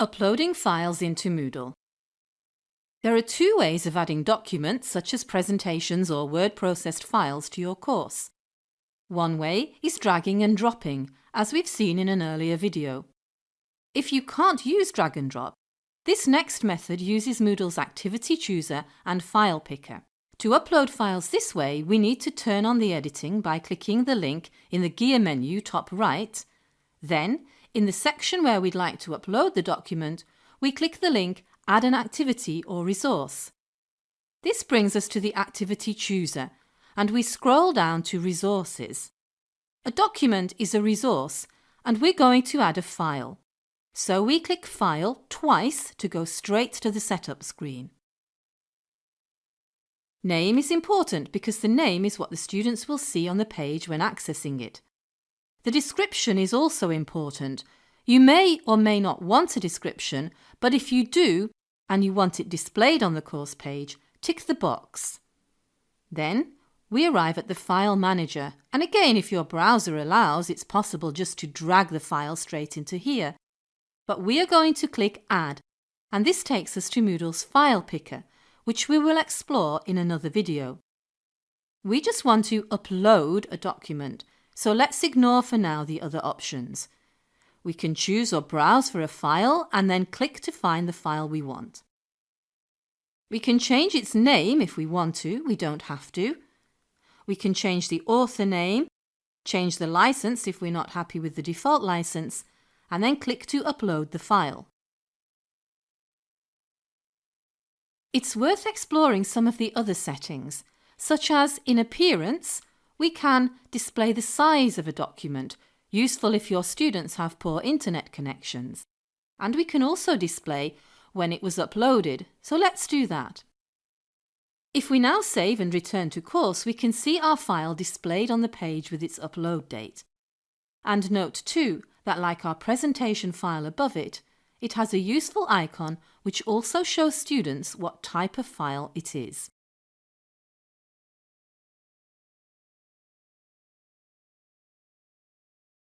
Uploading files into Moodle. There are two ways of adding documents such as presentations or word processed files to your course. One way is dragging and dropping, as we've seen in an earlier video. If you can't use drag and drop, this next method uses Moodle's Activity Chooser and File Picker. To upload files this way, we need to turn on the editing by clicking the link in the gear menu top right. Then, in the section where we'd like to upload the document, we click the link Add an activity or resource. This brings us to the Activity Chooser and we scroll down to Resources. A document is a resource and we're going to add a file. So we click File twice to go straight to the setup screen. Name is important because the name is what the students will see on the page when accessing it. The description is also important. You may or may not want a description, but if you do and you want it displayed on the course page, tick the box. Then we arrive at the File Manager and again if your browser allows it's possible just to drag the file straight into here. But we are going to click Add and this takes us to Moodle's File Picker which we will explore in another video. We just want to upload a document so let's ignore for now the other options. We can choose or browse for a file and then click to find the file we want. We can change its name if we want to, we don't have to. We can change the author name, change the license if we're not happy with the default license, and then click to upload the file. It's worth exploring some of the other settings, such as in Appearance, we can display the size of a document, useful if your students have poor internet connections. And we can also display when it was uploaded, so let's do that. If we now save and return to course, we can see our file displayed on the page with its upload date. And note too that like our presentation file above it, it has a useful icon which also shows students what type of file it is.